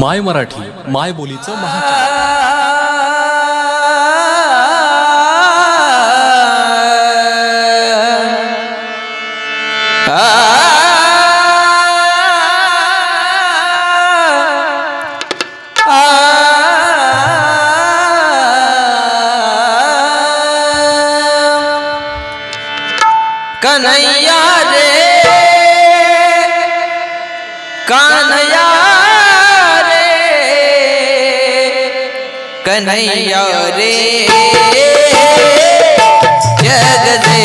माय मराठी माय बोलीचं महा कन्हैया रे कान्हैया कन्हैया रे। जगदे